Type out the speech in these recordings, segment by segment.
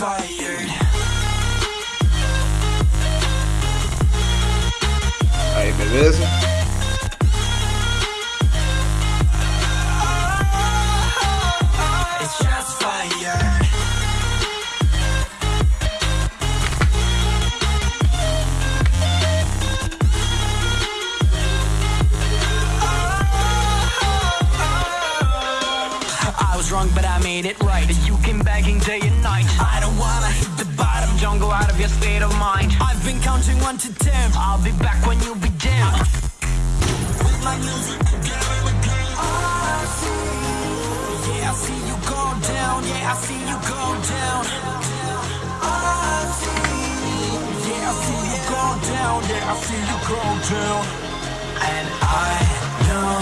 Fired. Aí, beleza? It's just fire. I was wrong, but I made it right. You came begging day and night. I state of mind. I've been counting one to ten. I'll be back when you be down. With my music again. Ah, I see, yeah, I see you go down. Yeah, I see you go down. Ah, I see, yeah, I see you go down. Yeah, I see you go down. And I know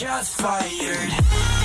me. It's just fired.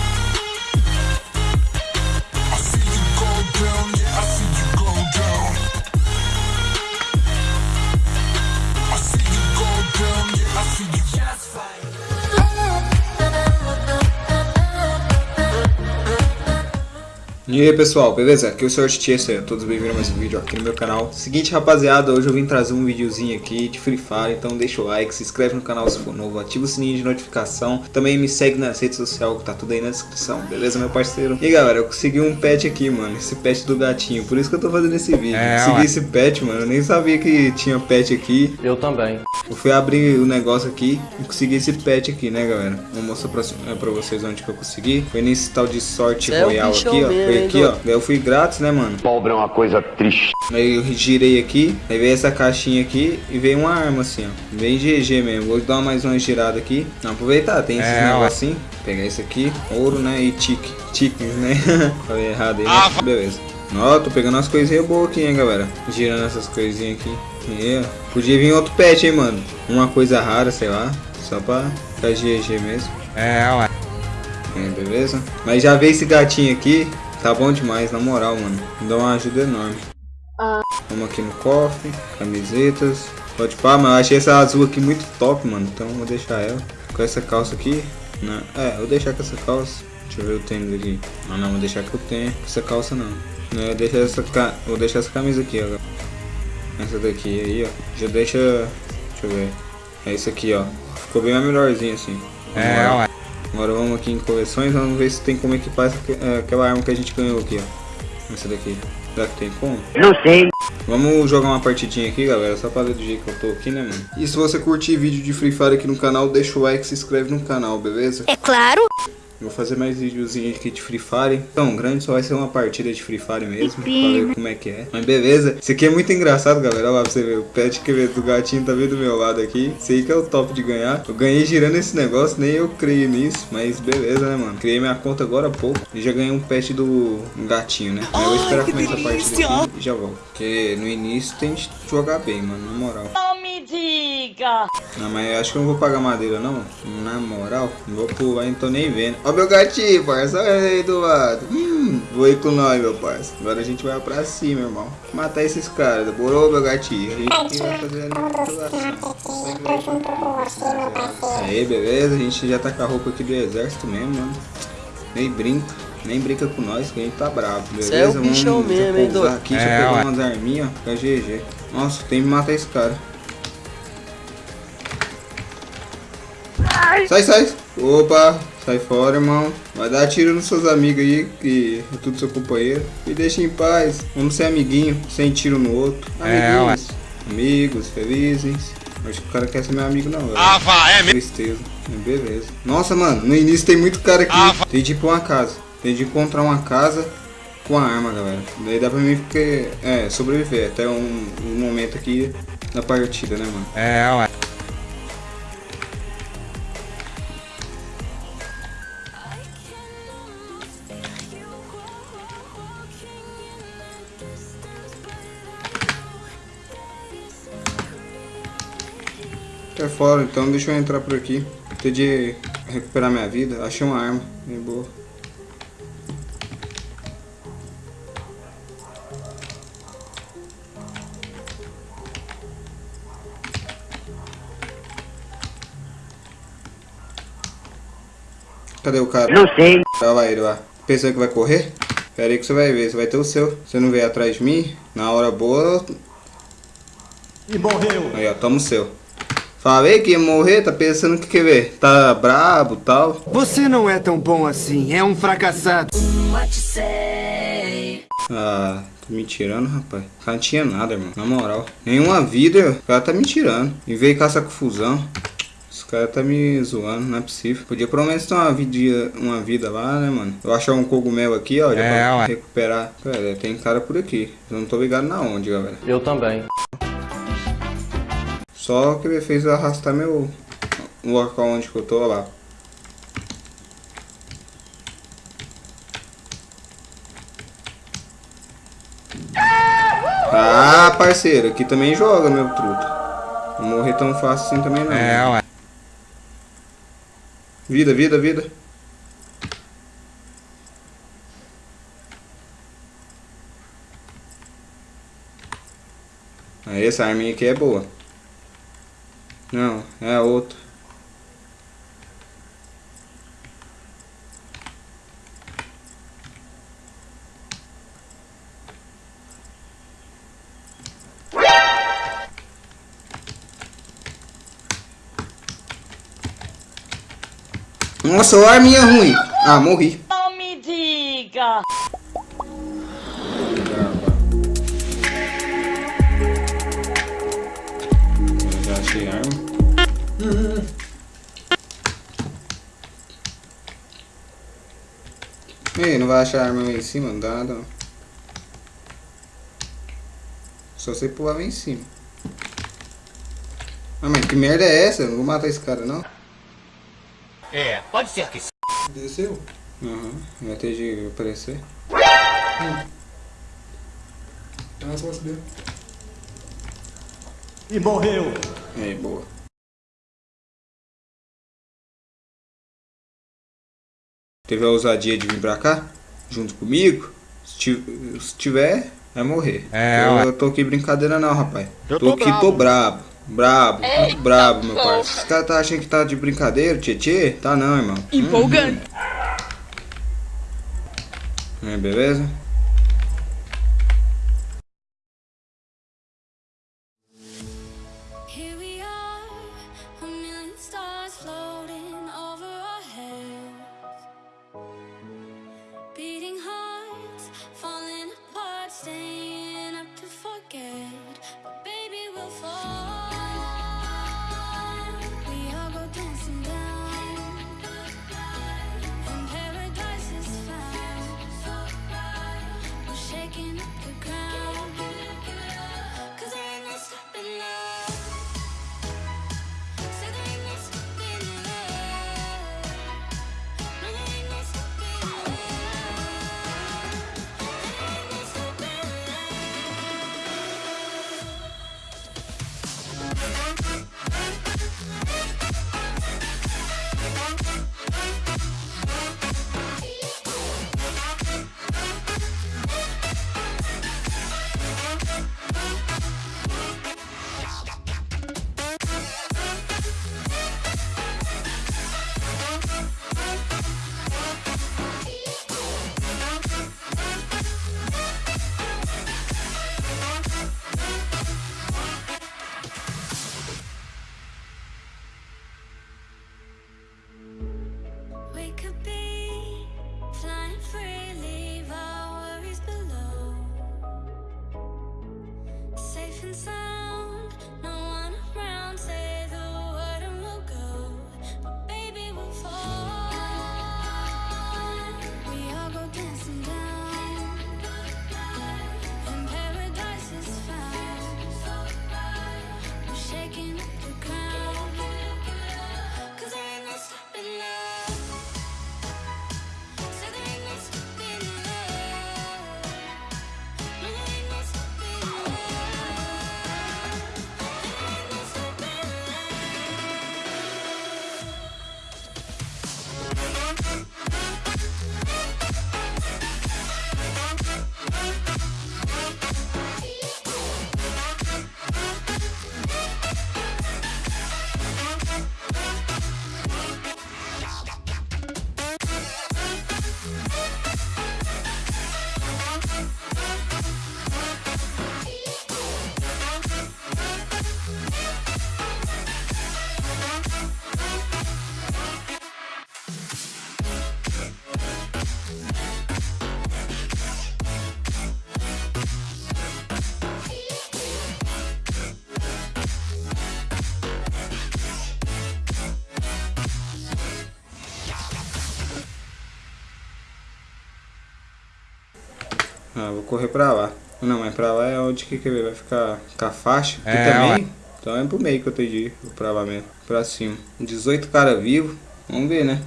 E aí pessoal, beleza? Aqui é o Sr. Chester, todos bem-vindos a mais um vídeo aqui no meu canal Seguinte rapaziada, hoje eu vim trazer um videozinho aqui de Free Fire Então deixa o like, se inscreve no canal se for novo, ativa o sininho de notificação Também me segue nas redes sociais, que tá tudo aí na descrição, beleza meu parceiro? E galera, eu consegui um pet aqui mano, esse pet do gatinho, por isso que eu tô fazendo esse vídeo É, Consegui ué. esse pet mano, eu nem sabia que tinha pet aqui Eu também. Eu fui abrir o negócio aqui e consegui esse pet aqui, né, galera? Vou mostrar pra, é, pra vocês onde que eu consegui. Foi nesse tal de sorte é royal aqui, bichão ó. Aqui, ó. eu fui grátis, né, mano? Pobre é uma coisa triste. Aí eu girei aqui, aí veio essa caixinha aqui e veio uma arma assim, ó. Bem GG mesmo. Vou dar mais uma girada aqui. Não, aproveitar, tem esses É, negocinhos. Pegar esse aqui, ouro, né? E tique. Tiques, né? Falei errado aí, né? Beleza. Ó, tô pegando umas coisinhas boas aqui, hein, galera. Girando essas coisinhas aqui. E, ó. Podia vir outro pet, hein, mano. Uma coisa rara, sei lá. Só pra ficar GG mesmo. É, ué. É, beleza? Mas já veio esse gatinho aqui. Tá bom demais, na moral, mano. Me dá uma ajuda enorme. Vamos aqui no cofre, camisetas. Pode pá, mas eu achei essa azul aqui muito top, mano. Então vou deixar ela. Com essa calça aqui. Né? É, eu vou deixar com essa calça. Deixa eu ver o tênis aqui. Ah não, vou deixar que eu tenho. Essa calça não. Não, eu deixo essa ca... Vou deixar essa camisa aqui, ó. Essa daqui aí, ó. Já deixa. Deixa eu ver. É isso aqui, ó. Ficou bem melhorzinho assim. Vamos É, lá. ué. Agora vamos aqui em coleções, vamos ver se tem como equipar essa, aquela arma que a gente ganhou aqui, ó. Essa daqui. Será que tem como? Não sei. Vamos jogar uma partidinha aqui, galera, só pra ver do jeito que eu tô aqui, né, mano? E se você curtir vídeo de Free Fire aqui no canal, deixa o like e se inscreve no canal, beleza? É claro. Vou fazer mais videozinhos aqui de Free Fire. Tão grande, só vai ser uma partida de Free Fire mesmo, pra ver como é que é. Mas beleza. Isso aqui é muito engraçado, galera. Olha lá pra você ver. O pet que veio do gatinho tá bem do meu lado aqui. Aí que é o top de ganhar. Eu ganhei girando esse negócio, nem eu creio nisso. Mas beleza, né, mano? Criei minha conta agora há pouco. E já ganhei um pet do gatinho, né? Mas eu vou esperar começar a partida aqui e já volto. Porque no início tem que jogar bem, mano. Na moral. Não mas eu acho que eu não vou pagar madeira, não. Na moral, não vou pular, não tô nem vendo. Ó meu gatinho, parça. Olha aí do lado. Hum, vou ir com nós, meu parça. Agora a gente vai pra cima, irmão. Matar esses caras. Demorou, meu gatinho? A gente vai fazer a. Aí, beleza. A gente já tá com a roupa aqui do exército mesmo, mano. Nem brinca. Nem brinca com nós, que a gente tá bravo, beleza? É o bichão Vamos mesmo, hein, aqui, É, pegar ué. umas arminhas, ó. Fica GG. Nossa, tem que matar esse cara. Sai, sai. Opa, sai fora, irmão. Vai dar tiro nos seus amigos aí, que é tudo seu companheiro. Me deixa em paz. Vamos ser amiguinho, sem tiro no outro. É, Amiguinhos. Amigos, felizes. Acho que o cara quer ser meu amigo não, velho. Ah, vá, é mesmo. Tristeza. Beleza. Nossa, mano, no início tem muito cara aqui. Tem de ir pra uma casa. Tem de encontrar uma casa com a arma, galera. Daí dá pra mim porque, é, sobreviver até um, um momento aqui da partida, né, mano? É, ué. É fora, então deixa eu entrar por aqui. Ter de recuperar minha vida. Achei uma arma, bem boa. Cadê o cara? Não sei. Olha lá ele lá. Pensou que vai correr? Pera aí que você vai ver, você vai ter o seu. Você não veio atrás de mim, na hora boa... E morreu. Aí ó, toma o seu. Falei que ia morrer, tá pensando que quer ver? Tá brabo tal. Você não é tão bom assim, é um fracassado. Ah, tá me tirando, rapaz. O cara não tinha nada, irmão. Na moral. Nenhuma vida, o cara tá me tirando. E veio com essa confusão. Esse cara tá me zoando, não é possível. Podia pelo menos ter uma vida, uma vida lá, né, mano? Eu achar um cogumelo aqui, ó, já é, pra ué. recuperar. Pera, tem cara por aqui. Eu não tô ligado na onde, galera. Eu também. Só que ele fez arrastar meu... Local onde que eu tô, lá. Ah, parceiro, aqui também joga, meu truto. Não morrer tão fácil assim também não. É, ué. Vida, vida, vida. Aí, essa arminha aqui é boa. Não, é a outra. Nossa, a arminha ruim. Ah, morri. Não me diga. Ei, não vai achar arma lá em cima? Não dá nada não. Só você pular lá em cima. Ah, mas que merda é essa? Eu não vou matar esse cara não. É, pode ser que Desceu? Aham, uhum. vai ter de aparecer. Hum. Ah, só subir. E morreu! Aí, boa. Teve a ousadia de vir pra cá, junto comigo. Se tiver, vai morrer. É, eu, eu tô aqui brincadeira não, rapaz. Eu tô, tô aqui, bravo. tô brabo. Brabo, Eita muito brabo, meu parceiro. Os caras tá achando que tá de brincadeira, tchê, Tá não, irmão. Empolgante. Uhum. É, beleza? Ah, vou correr pra lá. Não, mas pra lá é onde que, que vai ficar com a faixa. Aqui é, também. Ó. Então é pro meio que eu tenho de ir. Pra lá mesmo. Pra cima. 18 cara vivo. Vamos ver, né?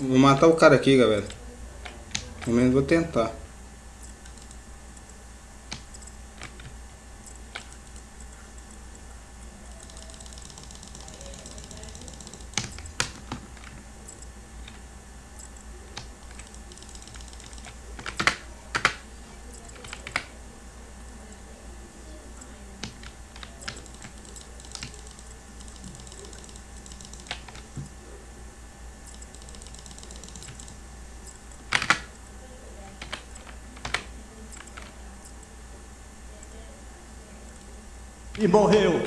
Vou matar o cara aqui, galera. Pelo menos vou tentar. E morreu.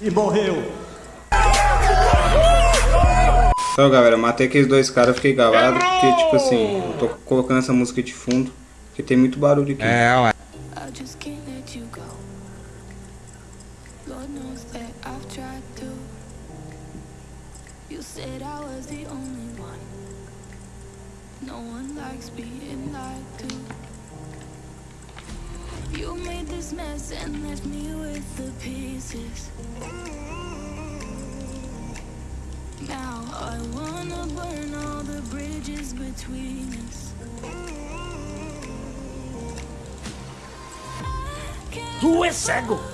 E morreu. Então galera, matei aqueles dois caras, fiquei galado, porque tipo assim, eu tô colocando essa música de fundo, porque tem muito barulho aqui. É, ué. No one likes being lied to. You made this mess and left me with the pieces. Now I wanna burn all the bridges between us. Tu é cego!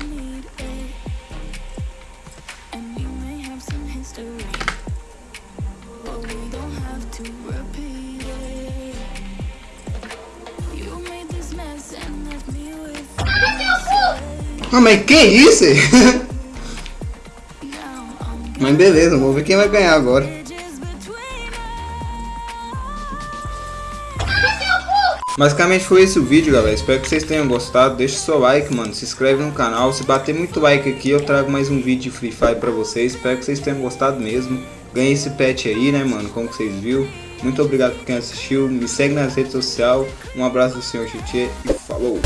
Ah, mas que isso? mas beleza, vamos ver quem vai ganhar agora. Basicamente foi esse o vídeo, galera. Espero que vocês tenham gostado. Deixa o seu like, mano. Se inscreve no canal. Se bater muito like aqui, eu trago mais um vídeo de Free Fire pra vocês. Espero que vocês tenham gostado mesmo. Ganhei esse pet aí, né, mano? Como vocês viram. Muito obrigado por quem assistiu. Me segue nas redes sociais. Um abraço do Senhor Chiche e falou!